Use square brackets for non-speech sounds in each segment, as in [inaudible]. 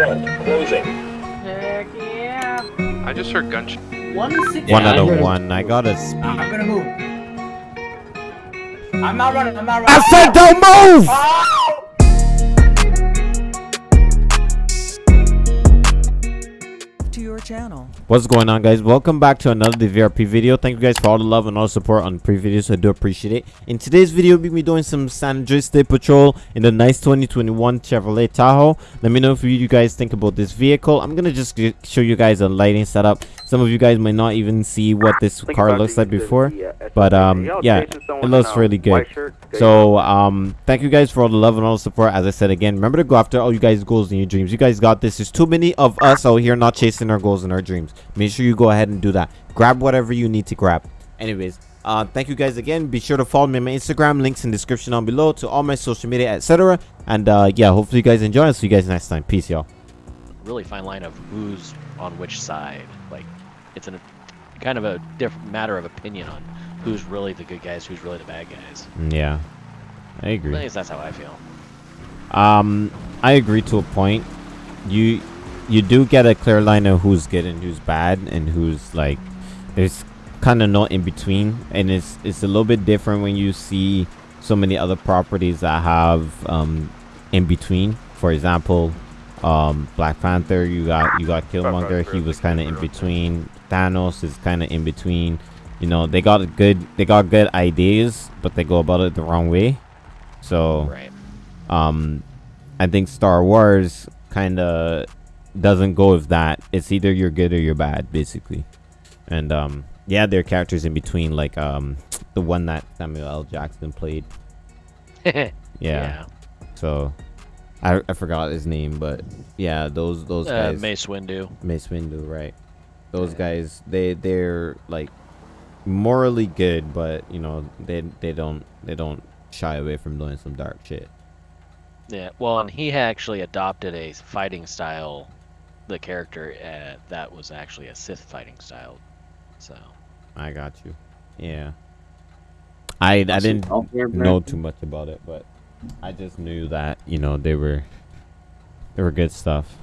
front, closing. Heck yeah. I just heard gunshot. 160. One out I of heard- one. I gotta speed. I'm gonna move. I'm not running. I'm not running. I said don't move! to channel. What's going on guys? Welcome back to another DVRP video. Thank you guys for all the love and all the support on previous videos. I do appreciate it. In today's video, we'll be doing some San Andreas State Patrol in the nice 2021 Chevrolet Tahoe. Let me know if you guys think about this vehicle. I'm gonna just show you guys a lighting setup. Some of you guys might not even see what this car looks like before. But um yeah, it looks really good. So um thank you guys for all the love and all the support. As I said again, remember to go after all you guys' goals and your dreams. You guys got this. There's too many of us out here not chasing our goals and our dreams. Make sure you go ahead and do that. Grab whatever you need to grab. Anyways, uh thank you guys again. Be sure to follow me on my Instagram, links in description down below to all my social media, etc. And uh yeah, hopefully you guys enjoy. I'll see you guys next time. Peace, y'all. really fine line of who's on which side. It's a kind of a different matter of opinion on who's really the good guys, who's really the bad guys. Yeah. I agree. At least that's how I feel. Um, I agree to a point. You you do get a clear line of who's good and who's bad and who's like there's kind of not in between and it's it's a little bit different when you see so many other properties that have um in between. For example, um Black Panther, you got you got Killmonger, he was kind of in between. Thanos is kind of in between. You know, they got good they got good ideas, but they go about it the wrong way. So Right. um i think star wars kind of doesn't go with that it's either you're good or you're bad basically and um yeah there are characters in between like um the one that samuel l jackson played [laughs] yeah. yeah, so I, I forgot his name but yeah those those Uh, guys Mace Windu. Mace Windu, right? Those guys, they they're like morally good, but you know they they don't they don't shy away from doing some dark shit. Yeah. Well, and he actually adopted a fighting style, the character uh, that was actually a Sith fighting style. So. I got you. Yeah. I I didn't know too much about it, but I just knew that you know they were they were good stuff.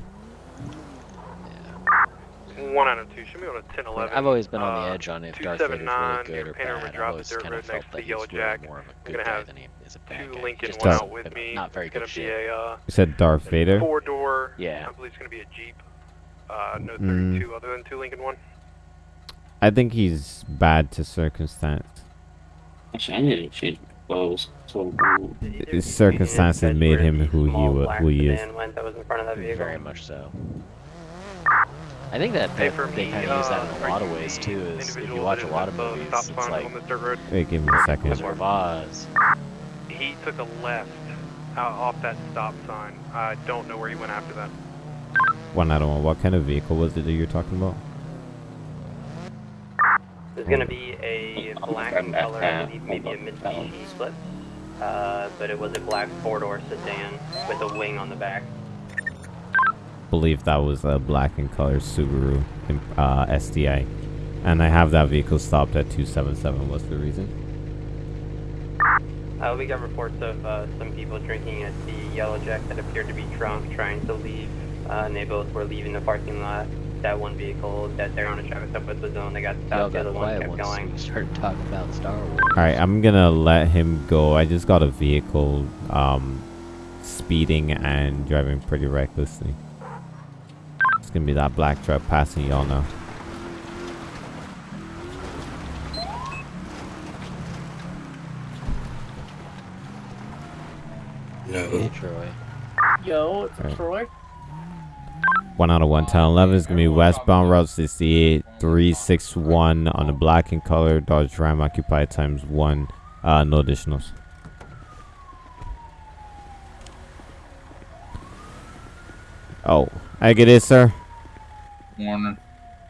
One out of two. Should be on a 10 11. I've always been on Uh, the edge on if Darth Vader's really good near or Panorama bad. I've always kind of felt next that he's Yellow really Jack. more of a We're good gonna guy have than he is a bad Two guy. Lincoln Just does out with me. Not very It's gonna good be shit. a uh, You said Darth Vader. four door. Yeah. I believe it's gonna be a Jeep. Uh, no Mm. 32 other than two Lincoln one. I think he's bad to circumstance. Actually, I need to change my clothes. So His circumstances made him who he wa- who he is. Went that was in front of that. Very much so. I think that, Hey, that for they me, kind of use that uh, in a lot of ways too. Is if you watch a lot of is at the movies, it's like on this dirt road. Wait, give me a second. Wizard of Oz. He took a left out off that stop sign. I don't know where he went after that. One out of one. What kind of vehicle was it that you're talking about? There's gonna be a black in color, maybe a Mitsubishi split. Uh, but it was a black four-door sedan with a wing on the back. believe that was a black and color Subaru uh, SDI. And I have that vehicle stopped at 277. What's the reason? Uh, we got reports of uh, some people drinking at the Yellow Jack that appeared to be drunk, trying to leave. Uh, and they both were leaving the parking lot. That one vehicle that they're on a traffic stop with was the one that got Y'all stopped. The got other one kept going. we started talking about Star Wars. Alright, I'm gonna let him go. I just got a vehicle um, speeding and driving pretty recklessly. It's gonna be that black truck passing y'all now. Hey, Troy. Yo, it's Right. Troy. One out of one. Town 11 is gonna be westbound Route 68 361 on the black and color Dodge Ram occupied times one. Uh, no additionals. Oh, I get it, sir. Warner.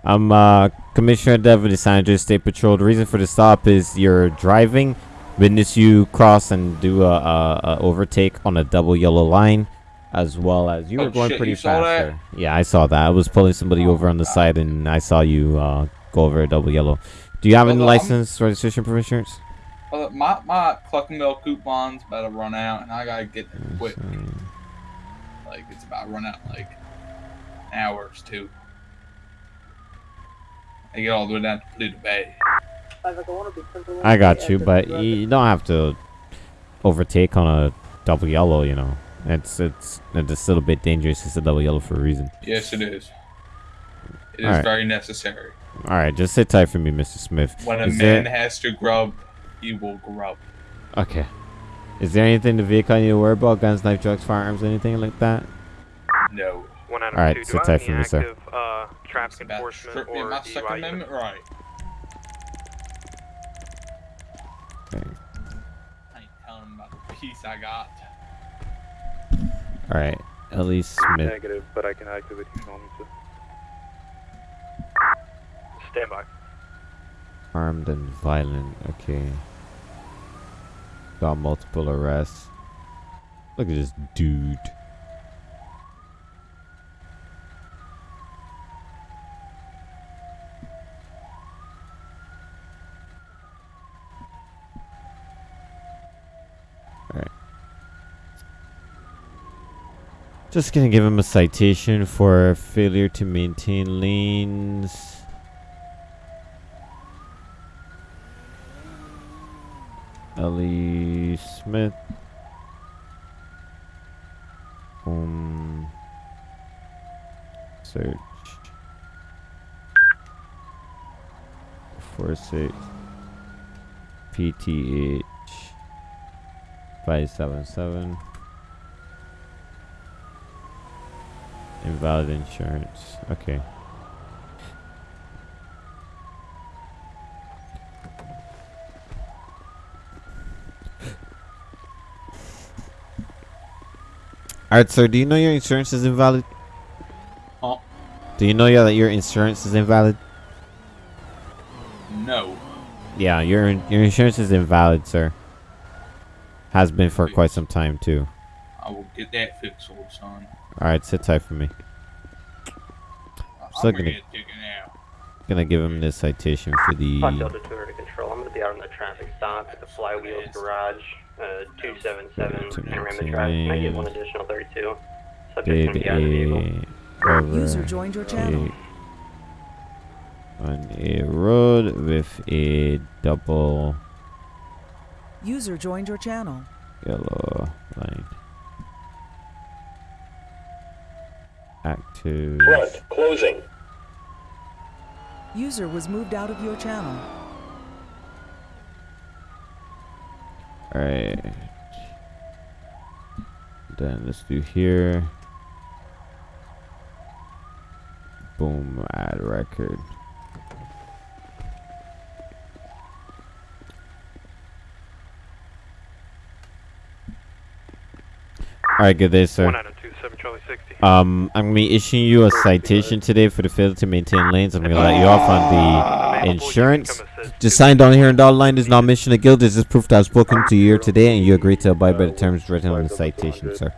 I'm uh, Commissioner Dev of the San Andreas State Patrol. The reason for the stop is you're driving, witness you cross and do a, a, a overtake on a double yellow line, as well as you Oh, were going shit, pretty fast. There. Yeah, I saw that. I was pulling somebody over on the side, and I saw you uh, go over a double yellow. Do you have any I'm- license, registration, proof insurance? Uh, my my Cluckin' Bell coupon's about to run out, and I gotta get there quick. Like it's about to run out. Like hours too. I get all the way down to Paleto Bay. I got you, but you don't have to overtake on a double yellow. You know, it's it's it's a little bit dangerous. It's a double yellow for a reason. Yes, it is. It is Alright. very necessary. All right, just sit tight for me, Mr. Smith. When a Is man there- has to grub, he will grub. Okay. Is there anything in the vehicle I need to worry about? Guns, knife, drugs, firearms, anything like that? No. One out of Alright, two. sit tight for any me, sir. uh, It's traffic enforcement or my Second DUI Amendment right. Okay. I ain't telling him about the piece I got. All right, Ellie Smith. Negative, but I can activate you if you want me to. Stand by. Armed and violent. Okay. Got multiple arrests. Look at this dude. Just gonna give him a citation for failure to maintain lanes. Ellie Smith. Um. Search. Four six. PTH. Five seven seven. Invalid insurance. Okay. Alright, sir, do you know your insurance is invalid? Huh? Do you know yeah, that your insurance is invalid? No. Yeah, your your insurance is invalid, sir. Has been for quite some time too. I will get that fixed, old son. Alright, sit tight for me. I'm Still gonna gonna- get taken. Gonna give him this citation for the Fox Delta 2 to control. I'm going to be out on the traffic stop at the Flywheels Garage, uh, 277 Panorama Drive. Can I get one additional 32? Subject's did to be out of the a over User joined your channel. a- on a road with a double User joined your channel. yellow line. Active. Front, closing. User was moved out of your channel. Alright. Then let's do here. Boom, add record. Alright, good day, sir. One out of two, seven Charlie sixty. Um, I'm gonna be issuing you a citation today for the failure to maintain lanes. I'm gonna let you off on the insurance. Just signed on here in dotted line is not mission of guilt. This is proof that I've spoken to you here today and you agree to abide by the terms written on the citation, sir.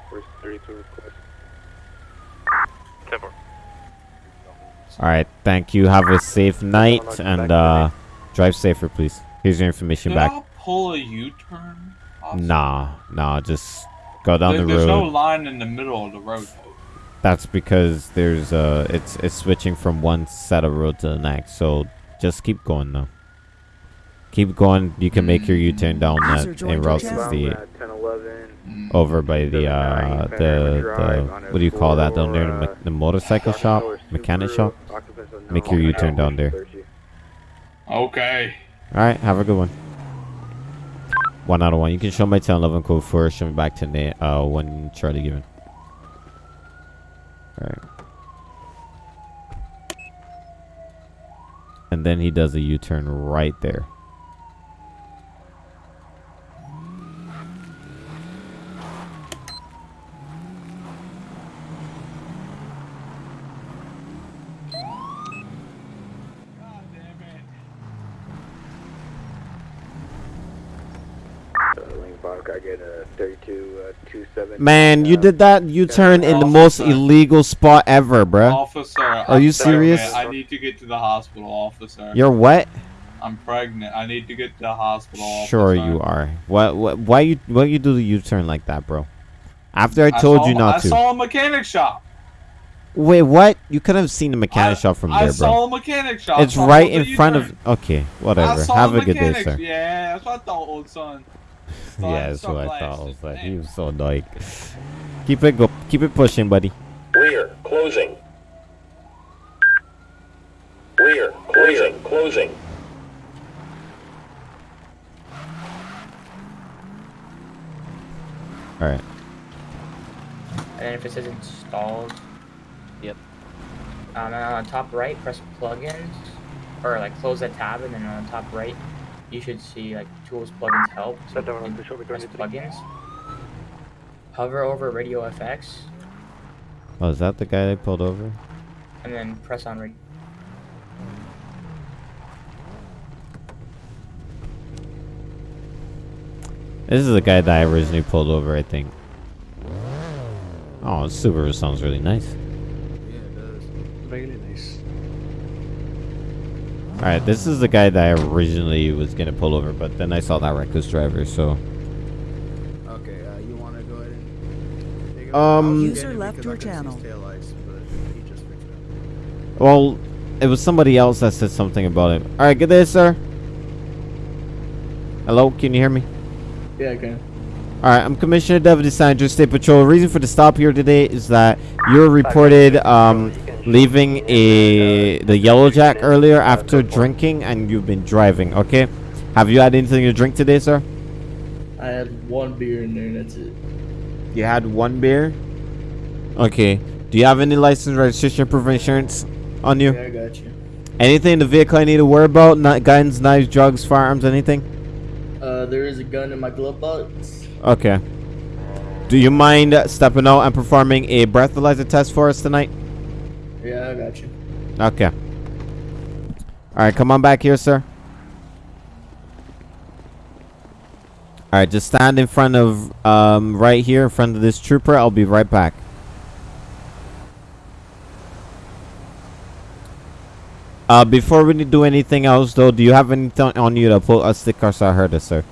Alright, thank you. Have a safe night and uh drive safer please. Here's your information Did back. I pull a U-turn? Awesome. Nah, nah, just go down There- the road. There's no line in the middle of the road. though. That's because there's uh it's it's switching from one set of road to the next. So just keep going though. Keep going. You can make your U-turn down that joined in your Route channel. 68 10, 11. Mm. over by the uh the, the what do you call that down there? The, me- the motorcycle shop, mechanic shop. Make your U-turn down there. Okay. All right, have a good one. One out of one. You can show my 10 11 code first. Show me back to Nate. Uh, one Charlie given. All right. And then he does a U-turn right there. God damn it. Lane Park, I get a 32, uh, 27. Man, you did that U-turn in the most illegal spot ever, bro. Officer, Are you I'm serious? pregnant. I need to get to the hospital, officer. You're what? I'm pregnant. I need to get to the hospital. Sure officer. you are. What? What? Why you? Why you do the U-turn like that, bro? After I I told saw- you not I to. saw a mechanic shop. Wait, what? You could have seen the mechanic I- shop from I there, saw bro. a mechanic shop. It's right in front of. Okay, whatever. Have a a good day, sir. Yeah, that's what I thought, old son. Son, Yeah, that's what I thought. I was like, he was so like. Keep it go. Keep it pushing, buddy. Rear, closing. Rear, closing, closing. All right. And then if it says installed, Yep. um, and on the top right, press plugins, or like close that tab, and then on the top right, you should see like tools, plugins, help. So Shut down you on can the shoulder, press to- plugins. Hover over Radio FX, Oh, is that the guy they pulled over? and then press on radio. This is the guy that I originally pulled over, I think. Oh, Subaru sounds really nice. Yeah, really nice. All right, this is the guy that I originally was gonna pull over, but then I saw that reckless driver, so. Okay, uh, you want to go ahead and take Um, User left your channel. Taillights, but he just fixed it. Well, it was somebody else that said something about it. All right, good day, sir. Hello, can you hear me? Yeah, I can. All right, I'm Commissioner Deputy Sandra State Patrol. The reason for the stop here today is that you're reported um, leaving a the Yellow Jack earlier after drinking, and you've been driving. Okay, have you had anything to drink today, sir? I had one beer in there, that's it. You had one beer. Okay. Do you have any license, registration, proof of insurance on you? Yeah, I got you. Anything in the vehicle I need to worry about? Not guns, knives, drugs, firearms, anything? Uh, there is a gun in my glove box. Okay. Do you mind stepping out and performing a breathalyzer test for us tonight? Yeah, I got you. Okay. All right, come on back here, sir. All right, just stand in front of, um, right here in front of this trooper. I'll be right back. Uh, before we do anything else, though, do you have anything on you to put a sticker so I heard it, sir?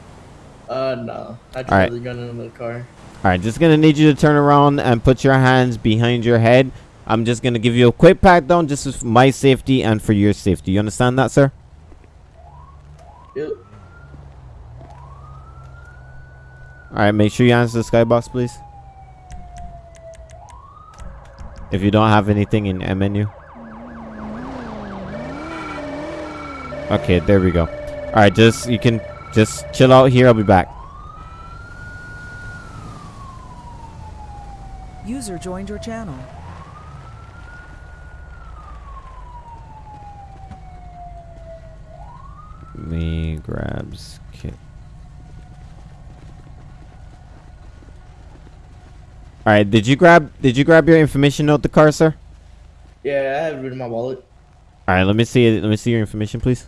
Uh, no. I just have the gun in the car. All right, just gonna need you to turn around and put your hands behind your head. I'm just gonna give you a quick pat down, just for my safety and for your safety. You understand that, sir? Yep. All right, make sure you answer the skybox, please. If you don't have anything in M menu. Okay, there we go. All right, just you can just chill out here. I'll be back. User joined your channel. Me grabs kit. All right, did you grab did you grab your information note the car, sir? Yeah, I have it in my wallet. All right, let me see it. Let me see your information, please.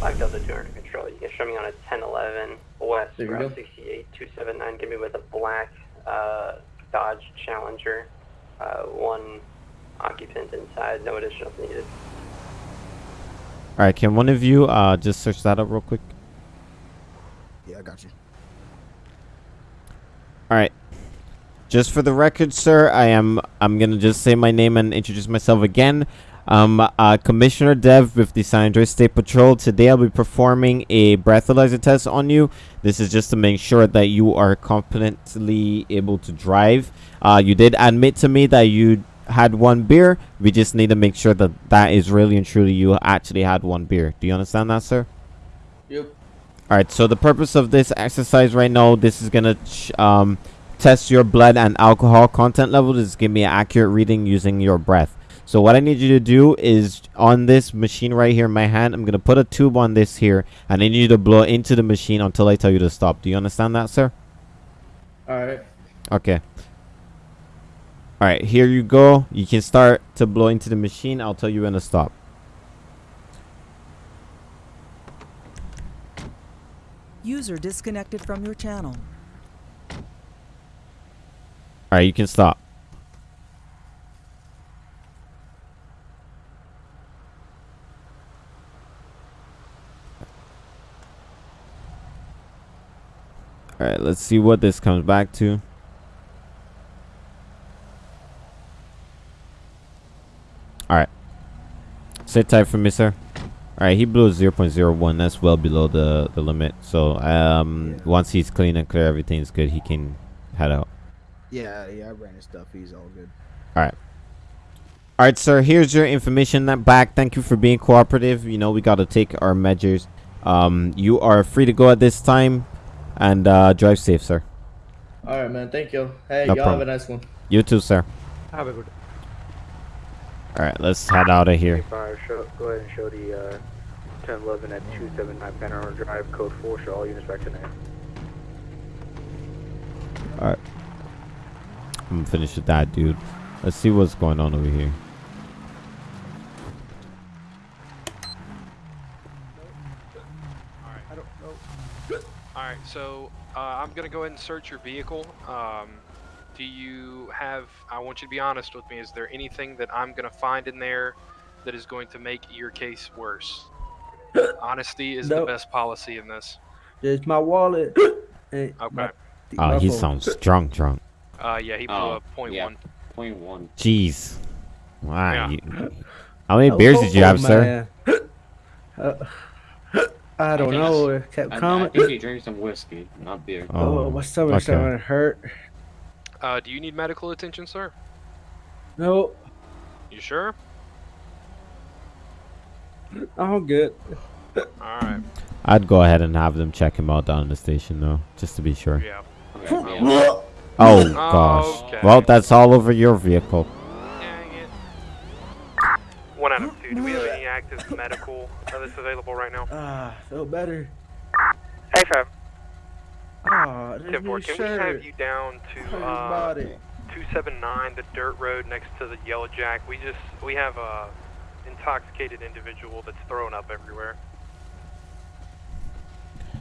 5 Delta 200 control. You can show me on a 1011 West Route go. 68 279. Give me with a black uh, Dodge Challenger. Uh, one occupant inside. No additionals needed. All right, can one of you uh just search that up real quick? Yeah, I got you. All right. Just for the record, sir, I am I'm gonna just say my name and introduce myself again. Um, uh, Commissioner Dev with the San Andreas State Patrol. Today, I'll be performing a breathalyzer test on you. This is just to make sure that you are competently able to drive. Uh, you did admit to me that you had one beer. We just need to make sure that that is really and truly you actually had one beer. Do you understand that, sir? Yep. All right. So the purpose of this exercise right now, this is gonna ch- um, test your blood and alcohol content level. Is give me an accurate reading using your breath. So what I need you to do is on this machine right here in my hand, I'm gonna put a tube on this here, and I need you to blow into the machine until I tell you to stop. Do you understand that, sir? Alright. Okay. All right. Here you go. You can start to blow into the machine. I'll tell you when to stop. User disconnected from your channel. All right. You can stop. All right, let's see what this comes back to. Sit tight for me, sir. All right, he blew a 0.01. That's well below the the limit. So um, once he's clean and clear, everything's good. He can head out. Yeah, yeah, I ran his stuff. He's all good. All right. All right, sir. Here's your information that back. Thank you for being cooperative. You know we got to take our measures. Um, you are free to go at this time, and uh, drive safe, sir. All right, man. Thank you. Hey, No y'all have a nice one. You too, sir. Have a good. All right, let's head out of here. Show, go ahead and show the uh, 1011 at 279 Panorama Drive, code 4. Show all units back to name. All right. I'm gonna finish with that, dude. Let's see what's going on over here. All right, so uh, I'm gonna go ahead and search your vehicle. Um, do you have? I want you to be honest with me. Is there anything that I'm gonna find in there that is going to make your case worse? [coughs] Honesty is the best policy in this. There's my wallet. [coughs] Okay. my- Oh, my he phone. sounds drunk, drunk. Uh, yeah, he blew Oh, up point yeah. one. Point one. Jeez. Wow. Yeah. you- [coughs] how many beers did you have, sir? man. Uh, I don't think know. it's- It kept I, I think he drank some whiskey, not beer. Oh, Oh, my stomach okay. starting to hurt. Uh, do you need medical attention, sir? No, You sure? [clears throat] I'm good. All right. I'd go ahead and have them check him out down in the station, though, just to be sure. Yeah. Okay, [laughs] yeah. Oh gosh. Okay. Well, that's all over your vehicle. Dang it. One out of two. Do we have any active medical uh, that's available right now? Ah, feel better. Hey, fam. Ah, this Tip new four, can we have you down to uh, 279, the dirt road next to the Yellow Jack? We just we have a intoxicated individual that's thrown up everywhere.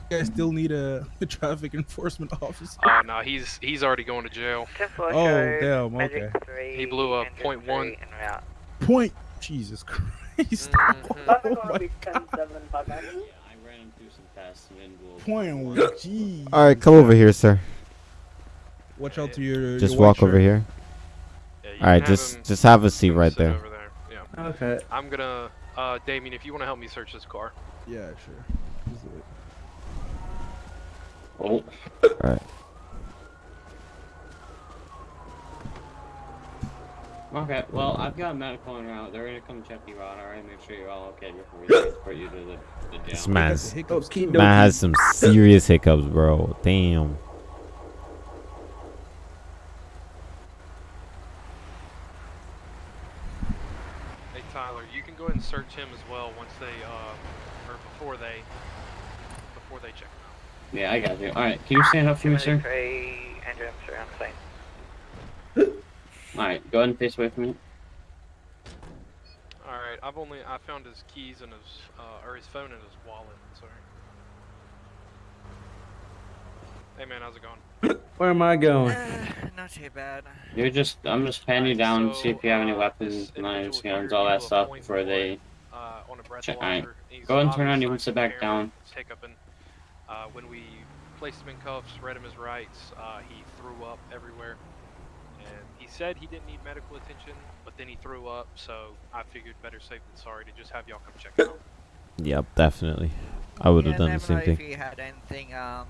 You guys still need a, a [laughs] traffic enforcement officer. Uh, no, he's he's already going to jail. Oh, damn, okay. He blew up point one. Point. Jesus [laughs] Christ. Mm-hmm. oh my God. Yeah, I ran him through some fast individuals. Point one. Jeez. All right, come over here, sir. Watch out to your. Just your white walk over here. Yeah, All right, just him just have a seat right there. Over there. Yeah. Okay. I'm gonna, uh, Damien, if you want to help me search this car. Yeah, sure. Just do it. Oh, All right. Okay. Well, I've got medical en route. They're gonna come check you out. All right, make sure you're all okay before we transport you to the, the jail. This man's Okie man has some serious hiccups, bro. Damn. Hey Tyler, you can go ahead and search him as well once they, uh, or before they, before they check him out. Yeah, I got you. All right, can you stand up for me, sir? Andrew, I'm sorry, I'm saying. All right, go ahead and face away from me. All right, I've only I found his keys and his, uh, or his phone and his wallet. Sorry. Hey man, how's it going? [coughs] Where am I going? Not too bad. You're just, I'm just patting you down, to see if you have any uh, weapons, knives, guns, all that stuff before they. Uh, on a Check. breathalyzer. All right, go ahead and turn on. obviously You can sit back impaired, down. he's hiccuping. Uh, when we placed him in cuffs, read him his rights, uh, he threw up everywhere. And he said he didn't need medical attention, but then he threw up, so I figured better safe than sorry to just have y'all come check him out. Yep, definitely. I would have yeah, done the same thing. If you had anything um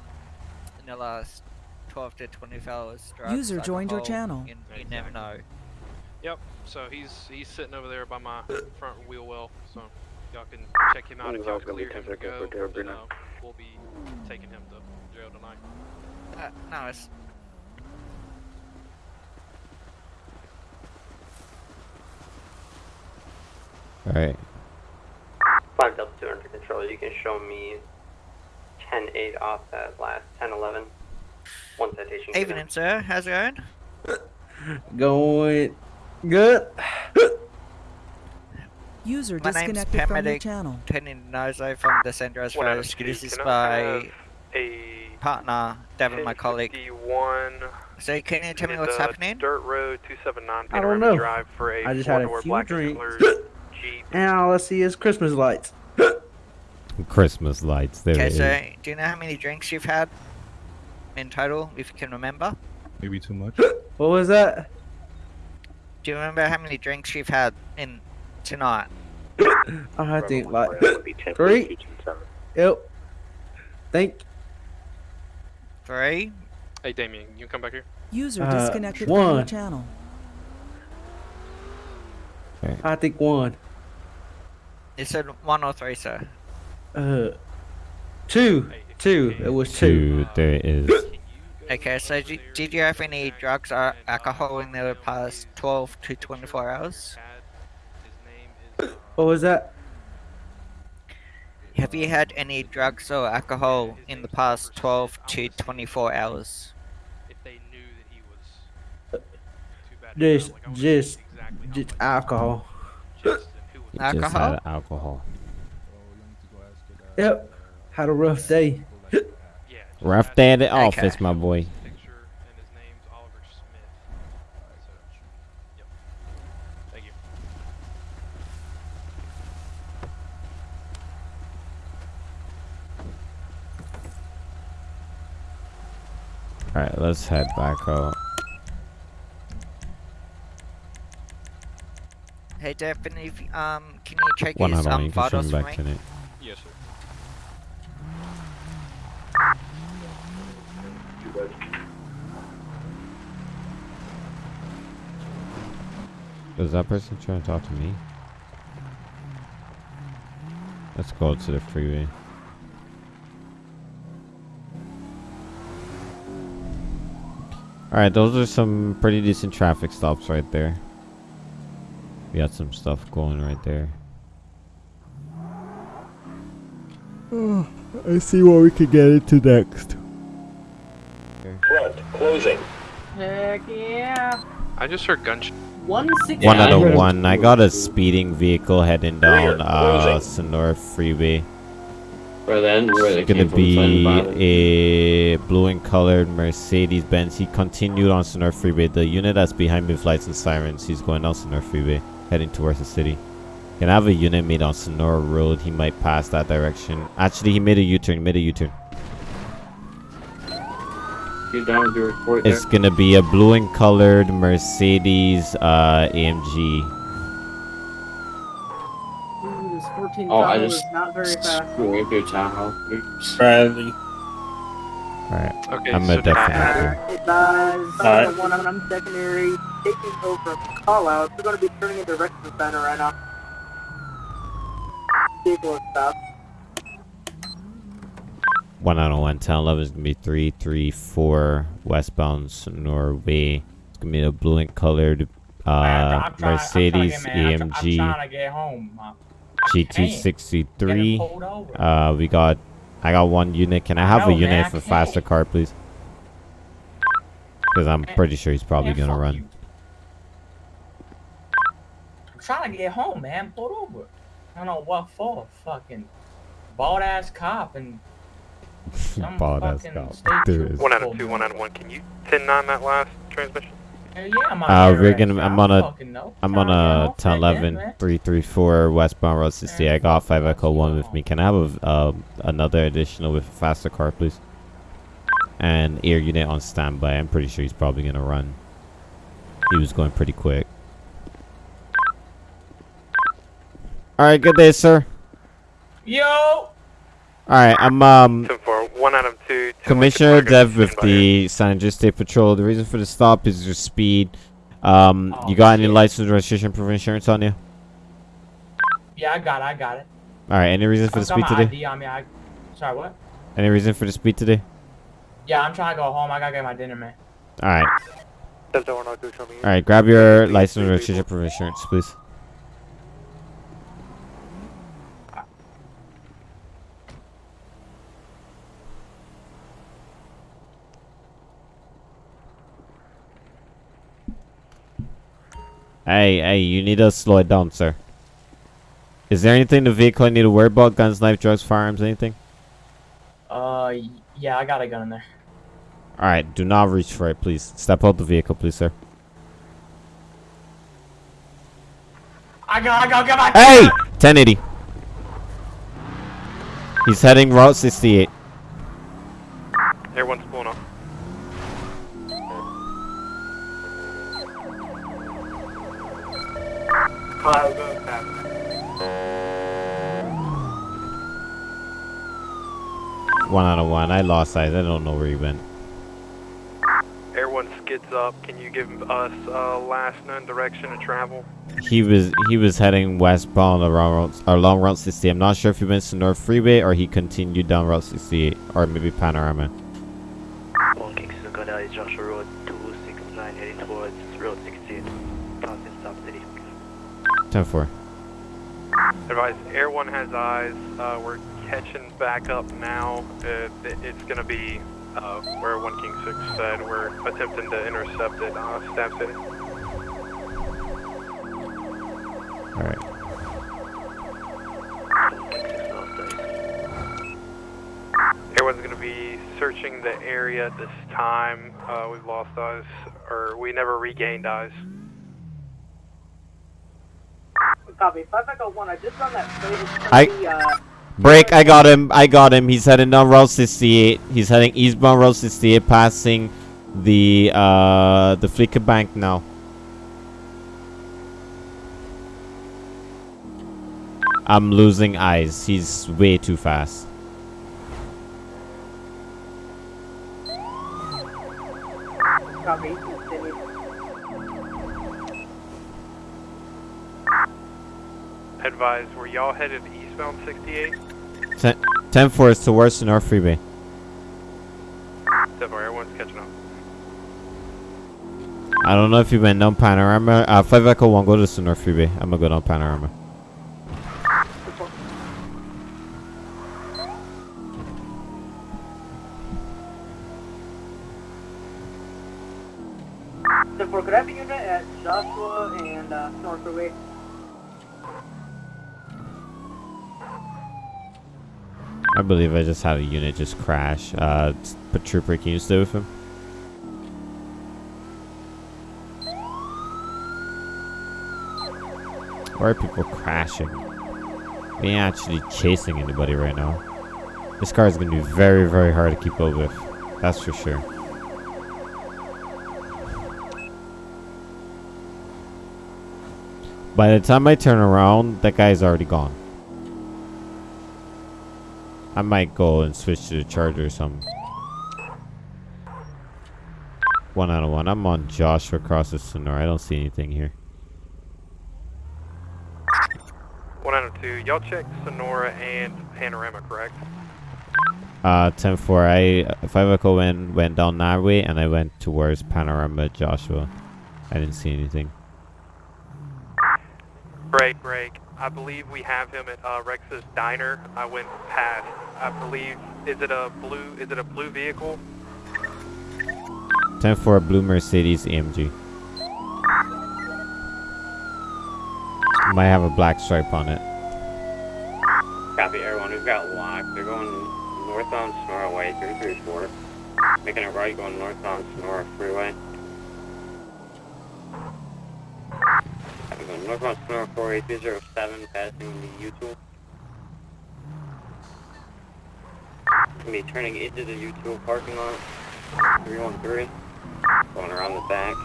in the last 12 to 24 hours. drugs, User joined your channel. You, you never know. Yep. So he's he's sitting over there by my front wheel well, so y'all can check him out if y'all Welcome to clear him to go. for Terra Then, uh, we'll be taking him to jail tonight. Uh, no, it's All right. Five Delta Two under control. You can show me 10-8 off that last 10-11. One citation. given. Evening, sir. How's it going? [laughs] Going good. [laughs] User My name's disconnected from your paramedic channel. Tony Nozo from the San Andreas One out Fire of Rescue. two. This is by a partner, Devin, my colleague. 1051 So can you tell me what's happening? Dirt Road 279 I don't know. Drive for a I just had a four-door few drinks. [laughs] Explorer Jeep. And all I see is Christmas lights. [gasps] Christmas lights. There Okay, it is. so do you know how many drinks you've had in total, if you can remember? Maybe too much. [gasps] What was that? Do you remember how many drinks you've had in tonight? [coughs] I think like three. Yep. Think. Three. Hey, Damien, you come back here. User Uh, disconnected from your one. channel. I think one. You said one or three, sir. Uh, two. Two. It was two. Two. it is. [laughs] Okay, so did, did you have any drugs or alcohol in the past 12 to 24 hours? What was that? Have you had any drugs or alcohol in the past 12 to 24 hours? Just, just, just alcohol. He just Alcohol? had alcohol. Yep. Had a rough day. Rough day at the office, my boy. Alright, let's head back out. Hey, Daphne, um, can you check One his out on um, you can vitals swing for back me? to it. Yes, sir. Is that person trying to talk to me? Let's go to the freeway. Alright, those are some pretty decent traffic stops right there. We got some stuff going right there. I see what we could get into next. Front, closing. Heck yeah. I just heard gunshot. One six. One out of one. I got a speeding vehicle heading down uh, closing. Sonora Freeway. Where then? Where It's gonna came from, Glen be a blue and colored Mercedes Benz. He continued on Sonora Freeway. The unit that's behind me with lights and sirens. He's going down Sonora Freeway, heading towards the city. Can I have a unit made on Sonora Road? He might pass that direction. Actually, he made a U-turn. He made a U-turn. Get down with your report there. It's gonna be a blue and colored Mercedes uh, AMG. Ooh, this 14 Oh, I just is not very fast. screw it, your Tahoe. Oops. Bradley. Alright, Okay, I'm so a definite. Hey guys, Alright. uh, one I'm secondary, taking over call out. We're going to be turning into Rexton Center right now. Vehicle is stopped. One out of one. 10 11 is gonna be three three four westbound Sonora Way. It's gonna be a blue and colored uh, I'm trying- Mercedes I'm trying, I'm, I'm AMG get home. Uh, GT63. Getting pulled over. Uh, we got. I got one unit. Can I have know, a unit man, for faster car, please? Because I'm pretty sure he's probably Man, gonna run. you. I'm trying to get home, man. Pulled over. I don't know what for. Fucking bald ass cop and [laughs] some Bald ass cop. state There trooper is. One out of two, one out of one. Can you 10 9 that last transmission? Hell yeah, I'm on Uh, we're gonna. I'm on a. fucking know. I'm on a home 10 right then, 11 man. 334 westbound road 60. I got 5 Echo 1 with me. Can I have a, uh, another additional with a faster car, please? And air unit on standby. I'm pretty sure he's probably gonna run. He was going pretty quick. Alright, good day, sir. Yo! Alright, I'm um 10 4, one out of two. two Commissioner Dev with stand by here. the San Andreas State Patrol. The reason for the stop is your speed. Um, Oh, you got any license, registration, proof of insurance on you? Yeah, I got it. I got it. All right. Any reason for the got speed my today? ID on me. I... Sorry, what? Any reason for the speed today? Yeah, I'm trying to go home. I gotta get my dinner, man. All right. Step down, I'll do something. All right. Grab your license, registration, proof of insurance, please. Hey, hey, you need to slow it down, sir. Is there anything in the vehicle I need to worry about? Guns, knife, drugs, firearms, anything? Uh, yeah, I got a gun in there. Alright, do not reach for it, please. Step out the vehicle, please, sir. I got, I got, get my. Hey! 1080. He's heading Route 68. Everyone's pulling off. Kyle, go fast. One out of one. I lost eyes. I don't know where he went. Air One skids up. Can you give us uh, last known direction of travel? He was he was heading westbound around Route- along Route 60. I'm not sure if he went to North Freeway or he continued down Route 68 or maybe Panorama. One Kingston Uganda is Joshua Road 269 heading towards Road 68. Talking Stop City. 10-4. Advise, Air One has eyes. Uh, we're catching back up now. Uh, it's going to be uh, where One King Six said. We're attempting to intercept it. Uh, Stab City. Alright. Air One's going to be searching the area this time. Uh, we've lost eyes, or we never regained eyes. Copy. 5 Echo 1, I just run that plate. I- uh, Break, I got him. I got him. He's heading down Route 68. He's heading eastbound Route 68, passing the uh the Fleeca Bank now. I'm losing eyes. He's way too fast. Copy. Continue. Advise, were y'all headed eastbound 68? 10, 10 4 is towards the North Freeway. Step Air One's catching up. I don't know if you went down Panorama. Uh, 5 Echo 1, go to the North Freeway. I'm gonna go down Panorama. So for could I have a unit at Joshua and uh, North Freeway? I believe I just had a unit just crash. Uh, but Trooper, can you stay with him? Why are people crashing? We ain't actually chasing anybody right now. This car is gonna be very, very hard to keep up with. That's for sure. By the time I turn around, that guy's already gone. I might go and switch to the charger or something. One out of one. I'm on Joshua across the Sonora. I don't see anything here. One out of two. Y'all checked Sonora and Panorama, correct? Uh, 10-4. I, 5 Echo went, went down that way and I went towards Panorama Joshua. I didn't see anything. Break, break. I believe we have him at uh, Rex's diner. I went past. I believe. Is it a blue? Is it a blue vehicle? 10-4 Blue Mercedes AMG. Might have a black stripe on it. Copy, everyone. We've got locked. They're going north on Sonora Way 334. Making a right going north on Sonora Freeway. Copy, going northbound Sonora 48307, passing the U-Tool. Gonna be turning into the U-Tool parking lot. 313. Going around the back.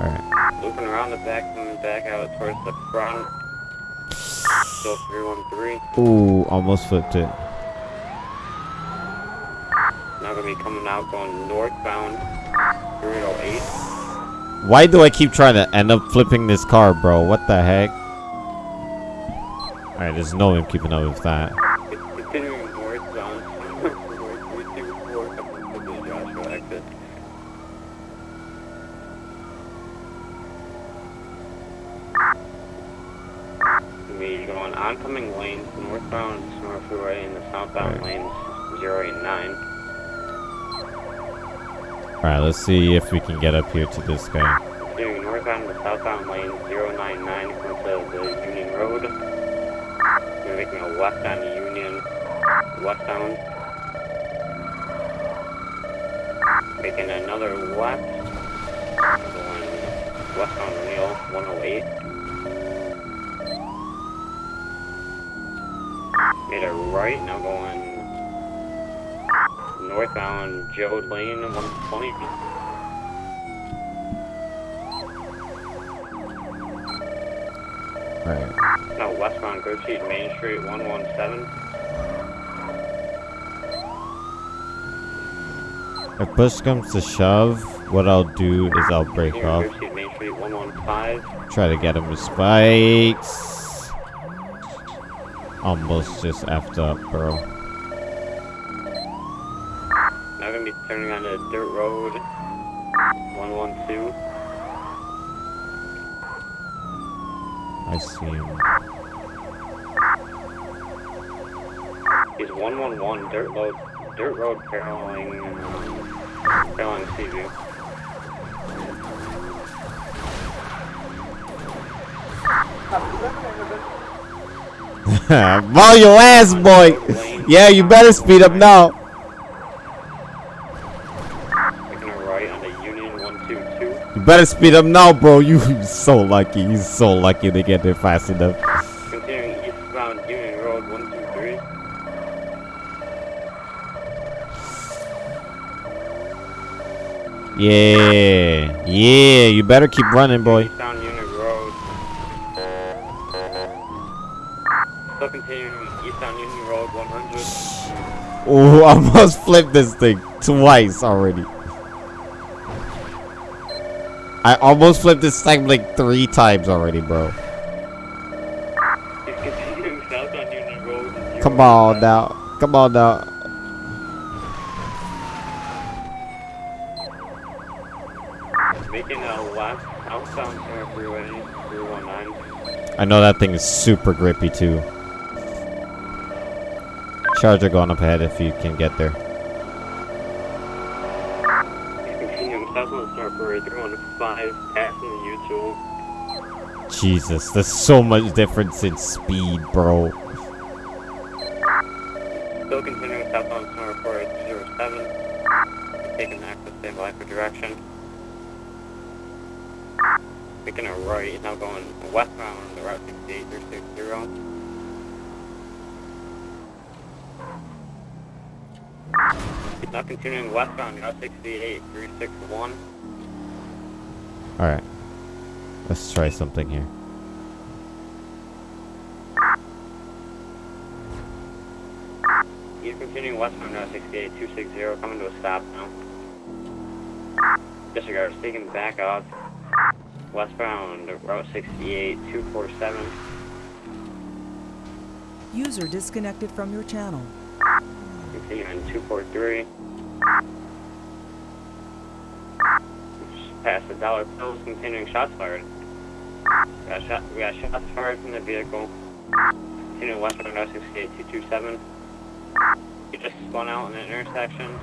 Alright. Looping around the back, coming back out towards the front. Still 313. Ooh, almost flipped it. Now gonna be coming out going northbound 308. Why do I keep trying to end up flipping this car, bro? What the heck? Alright, there's no way I'm keeping up with that. Continuing northbound 324 coming to the Joshua exit. Gonna be going oncoming lanes northbound Sonora Freeway and the southbound lanes 089. Alright, let's see if we can get up here to this guy. Continuing northbound to southbound lane 099 coming the Union Road. We're making a left on Union, westbound. Making another left. Going westbound O'Neill 108. Made a right, now going northbound Joad Lane 120. Right. No, westbound Grapeseed Main Street 117. If push comes to shove, what I'll do is I'll break Here, off. Main Street 115. Try to get him with spikes. Almost just effed up, bro. Now turning on the dirt road 112. I see him. He's 111 dirt road, dirt road paralleling, paralleling Seaview. [laughs] Ball your ass, boy. Yeah, you better speed up now. Taking a right on the Union 122. You better speed up now, bro. You [laughs] so lucky. You so lucky to get there fast enough. Continuing eastbound Union Road 123. Yeah, yeah. You better keep running, boy. Union Road. Still continuing eastbound Union Road 100. Oh, I almost flipped this thing twice already. I almost flipped this thing like three times already, bro. Come on now. Come on now. Making a outbound Sarah Freeway 319. I know that thing is super grippy too. Charger going up ahead if you can get there. Jesus, there's so much difference in speed, bro. Still continuing southbound Freeway 207. Taking access stabilize for direction. Making a right, now going westbound on the Route 68 360. Now continuing westbound Route 68 361. Alright. Let's try something here. He's continuing westbound Route 68 260, coming to a stop now. Disregard, is taking back out westbound Route 68 247. User disconnected from your channel. Continuing 243. Just past the dollar bills, continuing shots fired. We got, shot, we got shots fired from the vehicle. Continuing westbound Route 68 227. He just spun out in an intersection.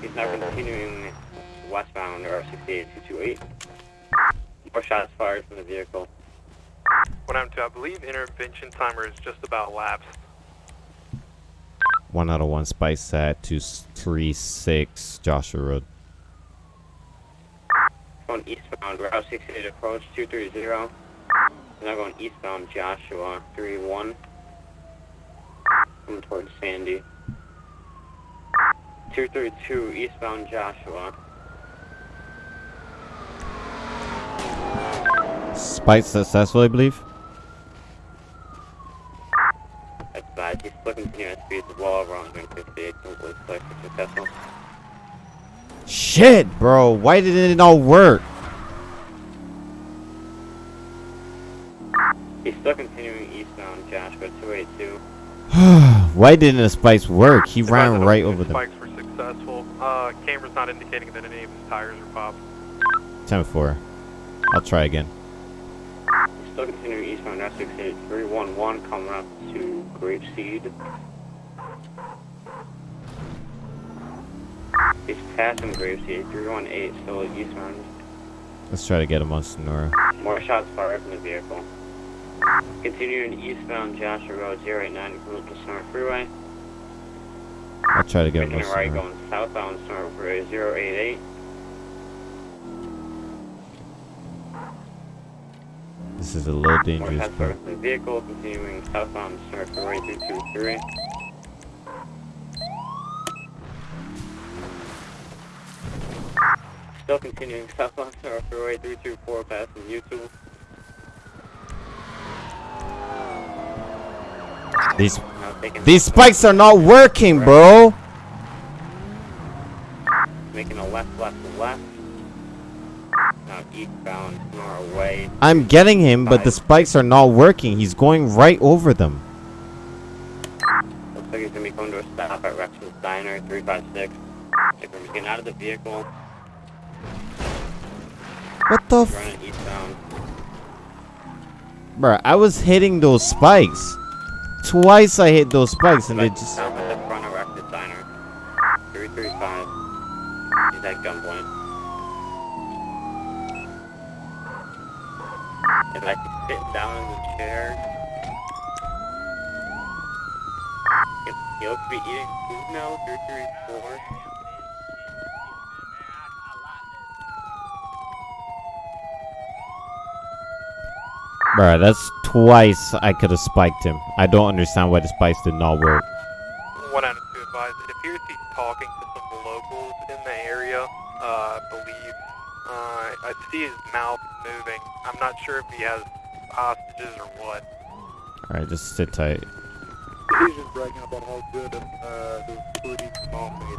He's now continuing westbound Route 68 228. More shots fired from the vehicle. What I'm to, I believe intervention timer is just about lapsed. One out of one spice at 236 Joshua Road. Going eastbound, Route 68 approach 230. Now going eastbound, Joshua 31. Coming towards Sandy. 232 eastbound, Joshua. Spice successful, I believe. That's bad. He's still continuing at speeds well over 158. So it looks like it's successful. Shit, bro. Why didn't it all work? He's still continuing eastbound, Joshua 282. [sighs] Why didn't the spikes work? He Advise ran right all right two over them. Spikes were successful. Uh, camera's not indicating that any of his tires are popped. 10 4. I'll try again. He's still continuing eastbound, Route 68 311, coming up to Grapeseed. Passing Grapeseed, 318, still eastbound. Let's try to get him on Sonora. More shots fired from the vehicle. Continuing eastbound Joshua Road 089 coming to Sonora Freeway. I'll try to get him on Making a right going southbound Sonora Freeway 088. This is a little dangerous, shots fired from the vehicle, continuing southbound Sonora Freeway 323. Still continuing southbound Sonora Freeway 324 passing YouTube. These these spikes are not working, bro. Making a left, left, left. Now eastbound, Norway. I'm getting him, but the spikes are not working. He's going right over them. Looks like he's gonna be coming to a stop at Rex's Diner, 356. If we're getting out of the vehicle, What the? F. Bruh, I was hitting those spikes. Twice I hit those spikes and they just. Stop at the front of Rex's Diner, 335. He's at gunpoint. If I sit down in the chair. He- He looks to be eating food now, 334. Bruh, that's twice I could have spiked him. I don't understand why the spikes did not work. One out of two advised. It appears he's talking to some locals in the area. Uh, I believe. Uh, I see his mouth moving. I'm not sure if he has hostages or what. Alright, just sit tight. He's just bragging about how good uh, the food his mom made is.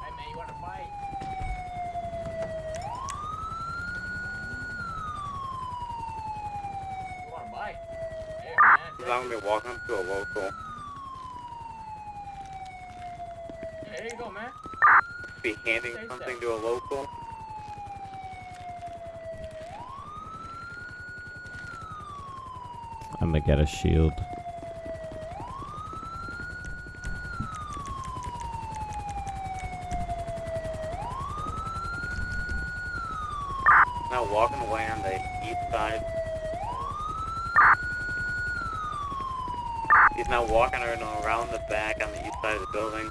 Hey man, you wanna fight? You wanna fight? Hey man. He's not gonna be walking to a local. There you go, man. Be handing something to a local. I'm gonna get a shield. Walking around around the back on the east side of the building.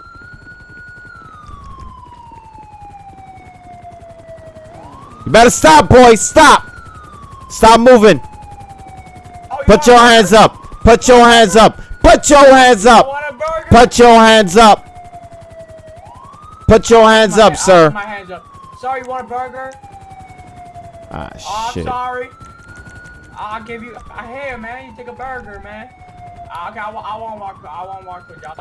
You better stop, boys! Stop! Stop moving! Put your hands up! Put your hands up! Put your hands up! Put your hands up! Put your hands up, sir! My hands up. Sorry, you want a burger? Ah, Oh, I'm sorry. I'll give you. Uh, hey, man, you take a burger, man. Uh, okay, I, I won't walk. I won't walk with y'all.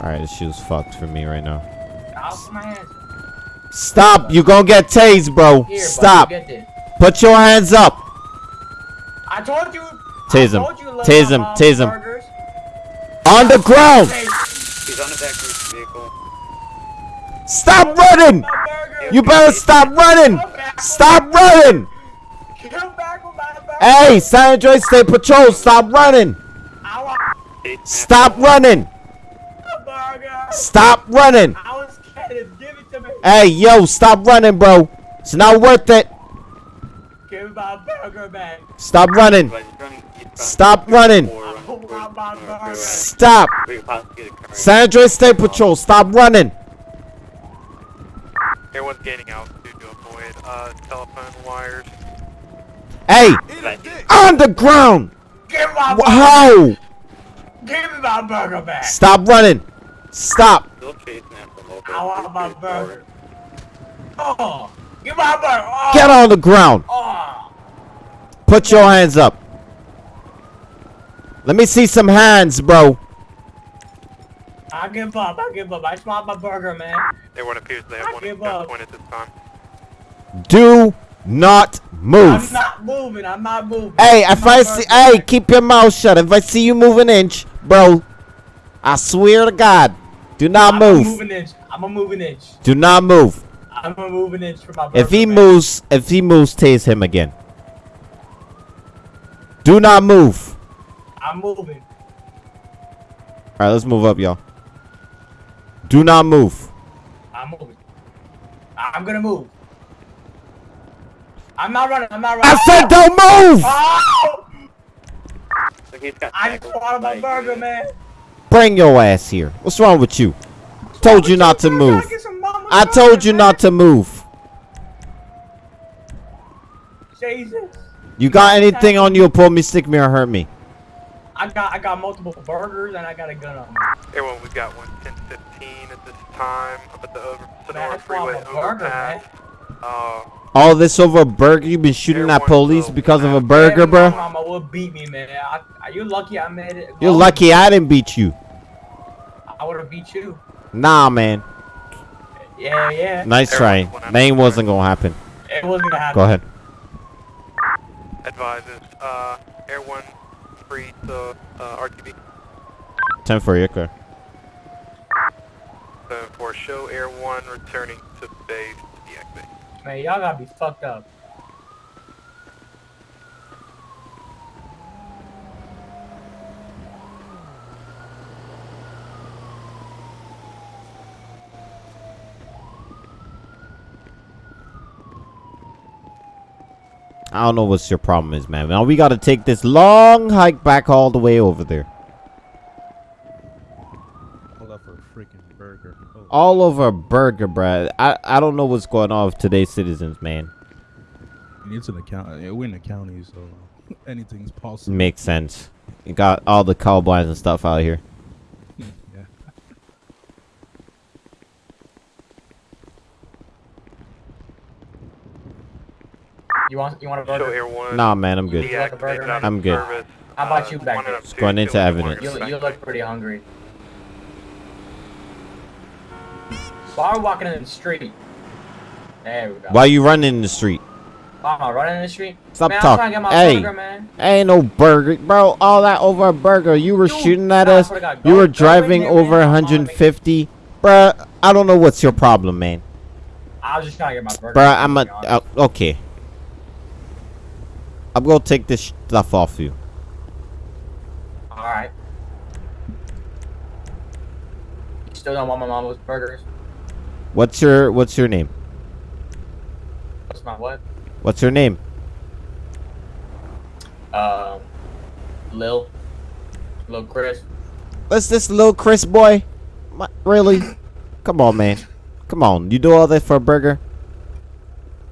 Alright, this shoe's fucked for me right now. I'll put my hands. Stop! You gonna get tased, bro! Here, Stop! get. Put your hands up! I told you. Tase him. I told you to let Tase him. mom Tase him. On the ground! He's on the back of his vehicle. Stop running! You better stop running! Stop running! Hey, San Andreas State Patrol, stop running! Stop running! Stop running! Hey, yo, stop running, bro. It's not worth it. Give my burger back. Stop running. Stop running. Stop. San Andreas State Patrol, stop running. Everyone's gaining altitude to avoid uh, telephone wires. Hey, on the ground. Give my Wh- How? Give me my burger back. Stop running. Stop. Still chasing after local. I want my burger. Oh, give my burger. Oh. Get on the ground. Oh. Put your hands up. Let me see some hands, bro. I give up. I give up. I just want my burger, man. Everyone appears they I have one give at up. point at this time. Do not move. I'm not moving. I'm not moving. Hey, if my I burger see, hey, back. keep your mouth shut. If I see you move an inch, bro, I swear to God, do not I'm move. a moving inch. I'm a moving inch. Do not move. I'm a moving inch for my burger. If he back. moves, if he moves, tase him again. Do not move. I'm moving. All right, let's move up, y'all. Do not move. I'm moving. I'm gonna move. I'm not running. I'm not running. I said don't move. Oh! Look, he's got I just wanted my burger, man. Bring your ass here. What's wrong with you? Told you not to move. I told you not to move. Jesus. You got anything on you? Pull me, stick me, or hurt me. I got I got multiple burgers and I got a gun on me. Everyone, we've got one 1015 at this time up at the over, Sonora that's Freeway a burger, overpass. Uh, All this over a burger? You been shooting at police because of a burger, bro? My mama would beat me, man. I, are you lucky I made it? You're lucky I didn't beat you. I would have beat you. Nah, man. Yeah, yeah. Nice try. Name wasn't gonna happen. It wasn't gonna happen. Go ahead. advises, uh, Air 1 free to uh, RTB. 10 for you, clear. So for show Air 1 returning to base, deactivate. Man, y'all gotta be fucked up. I don't know what's your problem is, man. Now we gotta take this long hike back all the way over there. Up for a freaking burger. Oh. All over a burger, bruh. I, I don't know what's going on with today's citizens, man. It's in the county. We're in the county, so anything's possible. Makes sense. You got all the cowboys and stuff out here. yeah. You want you want a burger? Show Air 1. Nah, man, I'm good. You burger, man? I'm good. Service, How about uh, you back one there? Just going into evidence. You, you look pretty hungry. Why are we walking in the street? There we go. Why you running in the street? Why am I running in the street? Stop man, I'm talking. trying to get my Hey, burger, man. ain't no burger, bro. All that over a burger. You were shooting at us. God, You were driving in there, over man. 150, bruh. I don't know what's your problem, man. I was just trying to get my burger. Bruh, I'm a to be honest. uh, okay. I'm gonna take this stuff off you. Alright. You still don't want my mama's burgers? What's your What's your name? What's my what? What's your name? Um, Lil. Lil Chris. What's this little Chris boy? My, really? Come on, man. Come on. You do all that for a burger?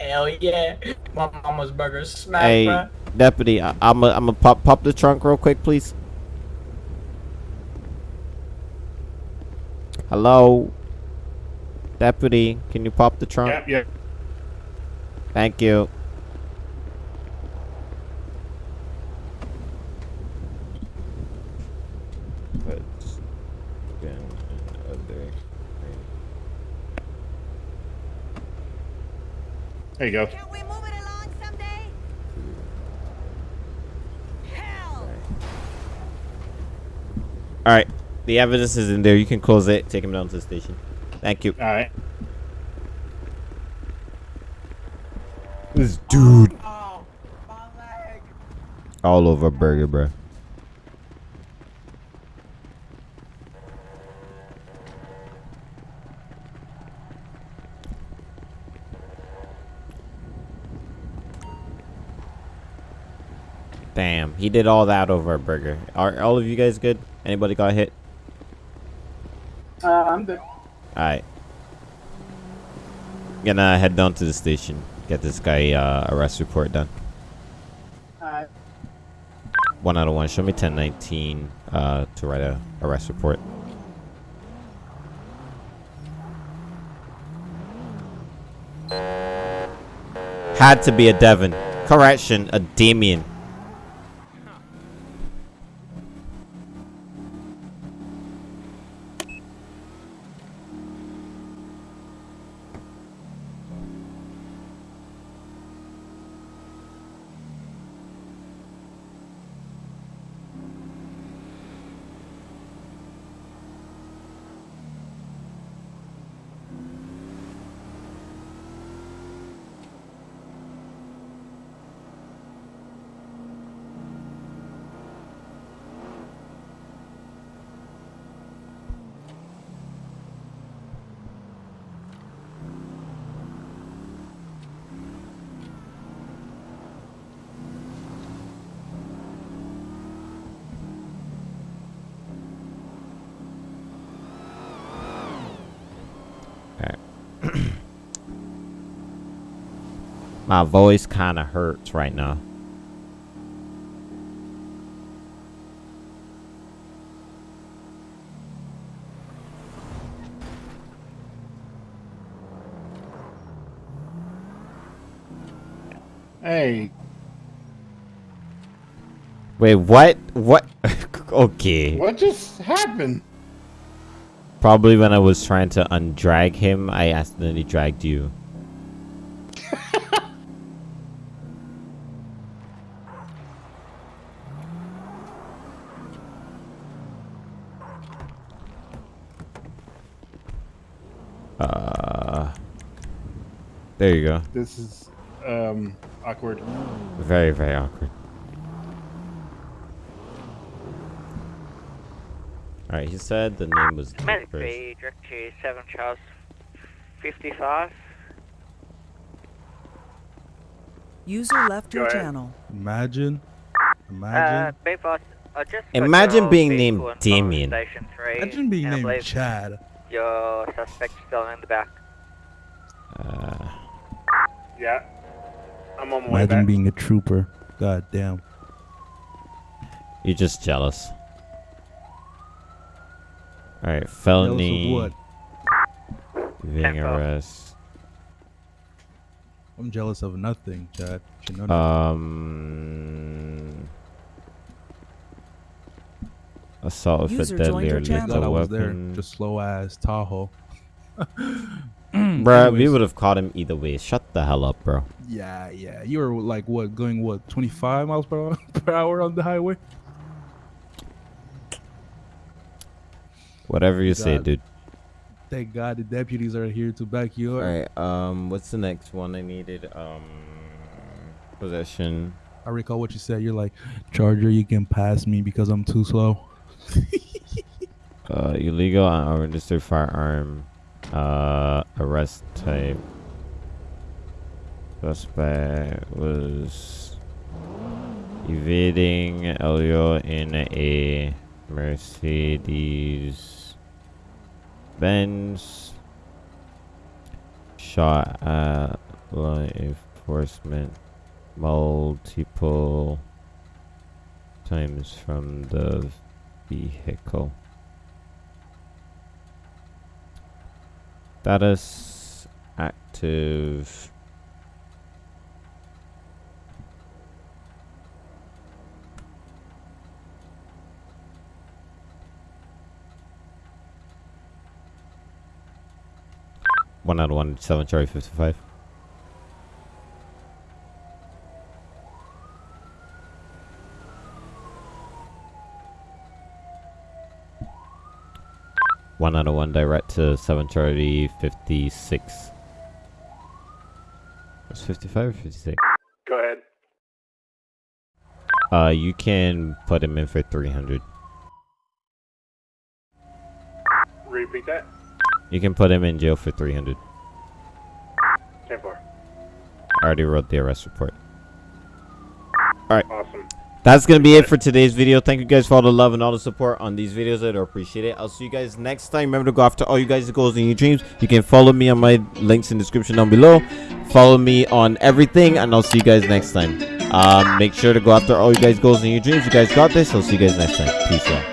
Hell yeah. My mama's burgers smack, Hey, bruh. deputy, I, I'm a, I'm a pop pop the trunk real quick, please. Hello, deputy. Can you pop the trunk? Yep, yep. Thank you. There you go. All right, the evidence is in there. You can close it. Take him down to the station. Thank you. All right. This dude. All over burger, bro. Damn, he did all that over a burger. Are all of you guys good? Anybody got hit? Uh, I'm good. Alright. Gonna head down to the station. Get this guy uh, arrest report done. Alright. One out of one. Show me 1019 uh, to write a arrest report. Had to be a Devon. Correction, a Damien. My voice kind of hurts right now. Hey. Wait, what? What? [laughs] okay. What just happened? Probably when I was trying to undrag him, I accidentally dragged you. There you go. This is um awkward. Very, very awkward. Alright, he said the name was Medic first. B, direct to 7 Charles 55. User left Go your ahead. channel. Imagine. Uh, Imagine. B boss, I just Imagine being named in Damien. 3. Imagine being named Chad. Your suspect still in the back. Uh, Yeah. I'm on my way Imagine back. being a trooper. God damn. you're just jealous. Alright, felony. what? Evading Tempo. arrest. I'm jealous of nothing, Chad. You know. Um. Assault with a User deadly or your channel. I lethal was there. Just slow ass Tahoe. [laughs] Bruh, we would have caught him either way. Shut the hell up, bro. Yeah, yeah. You were like what, going what, 25 miles per hour, [laughs] per hour on the highway? Whatever you say, dude. Thank God the deputies are here to back you up. Alright, um, what's the next one I needed? Um, possession. I recall what you said. You're like, Charger, you can pass me because I'm too slow. [laughs] Uh, illegal and unregistered firearm. Uh, arrest type. Suspect was evading LEO in a Mercedes Benz. Shot at law enforcement multiple times from the vehicle. Status active. One out of one, seven Charlie fifty five. One out of one direct to seven Charlie fifty six. Was fifty five or fifty six? Go ahead. Uh, you can put him in for three hundred. Repeat that. You can put him in jail for three hundred. Ten four. I already wrote the arrest report. Alright. Awesome. That's gonna be it for today's video. Thank you guys for all the love and all the support on these videos. I do appreciate it. I'll see you guys next time. Remember to go after all you guys' goals and your dreams. You can follow me on my links in the description down below. Follow me on everything, and I'll see you guys next time. Um, make sure to go after all you guys' goals and your dreams. You guys got this. I'll see you guys next time. Peace out.